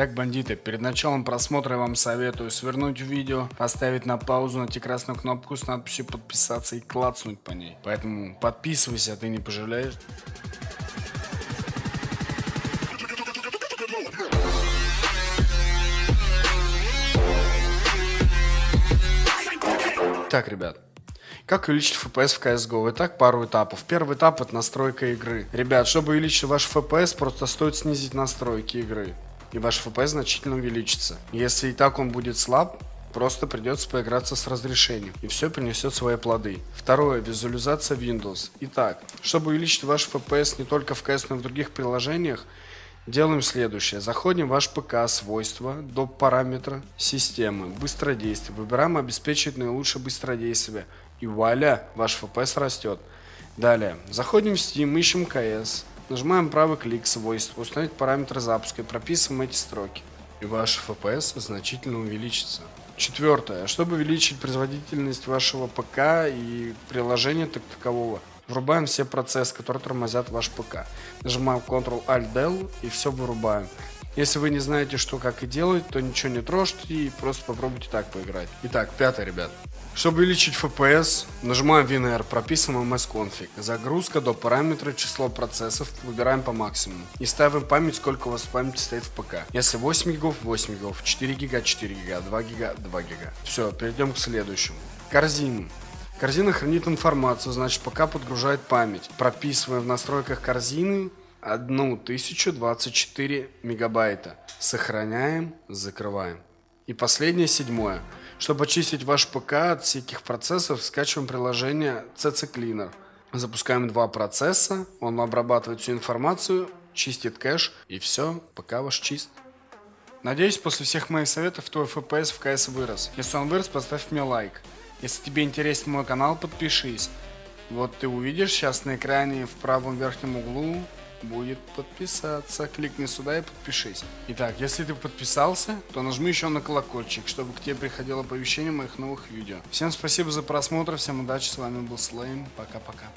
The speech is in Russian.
Так, бандиты, перед началом просмотра я вам советую свернуть видео, поставить на паузу, найти красную кнопку с надписью подписаться и клацнуть по ней. Поэтому подписывайся, а ты не пожалеешь. Так, ребят, как увеличить FPS в CSGO? Итак, пару этапов. Первый этап это настройка игры. Ребят, чтобы увеличить ваш FPS, просто стоит снизить настройки игры. И ваш FPS значительно увеличится. Если и так он будет слаб, Просто придется поиграться с разрешением, и все принесет свои плоды. Второе. Визуализация Windows. Итак, чтобы увеличить ваш FPS не только в CS, но и в других приложениях, делаем следующее. Заходим в ваш ПК, свойства, до параметра системы, быстродействие. Выбираем обеспечить наилучшее быстродействие. И вуаля, ваш FPS растет. Далее, заходим в Steam, ищем CS, нажимаем правый клик, свойства, установить параметры запуска и прописываем эти строки. И ваш FPS значительно увеличится. Четвертое. Чтобы увеличить производительность вашего ПК и приложения так такового, врубаем все процессы, которые тормозят ваш ПК. Нажимаем Ctrl-Alt-Del и все вырубаем. Если вы не знаете, что как и делать, то ничего не трожьте и просто попробуйте так поиграть. Итак, пятое, ребят. Чтобы увеличить FPS, нажимаем WinR, прописываем msconfig. Загрузка до параметра число процессов выбираем по максимуму. И ставим память, сколько у вас памяти стоит в ПК. Если 8 гигов, 8 гигов, 4 гига, 4 гига, 2 гига, 2 гига. Все, перейдем к следующему. Корзину. Корзина хранит информацию, значит пока подгружает память. Прописываем в настройках корзины 1024 мегабайта. Сохраняем, закрываем. И последнее, седьмое. Чтобы очистить ваш ПК от всяких процессов, скачиваем приложение CC Cleaner. Запускаем два процесса, он обрабатывает всю информацию, чистит кэш, и все, ПК ваш чист. Надеюсь, после всех моих советов твой FPS в CS вырос. Если он вырос, поставь мне лайк. Если тебе интересен мой канал, подпишись. Вот ты увидишь сейчас на экране в правом верхнем углу будет подписаться. Кликни сюда и подпишись. Итак, если ты подписался, то нажми еще на колокольчик, чтобы к тебе приходило оповещение моих новых видео. Всем спасибо за просмотр, всем удачи, с вами был Слейм, пока-пока.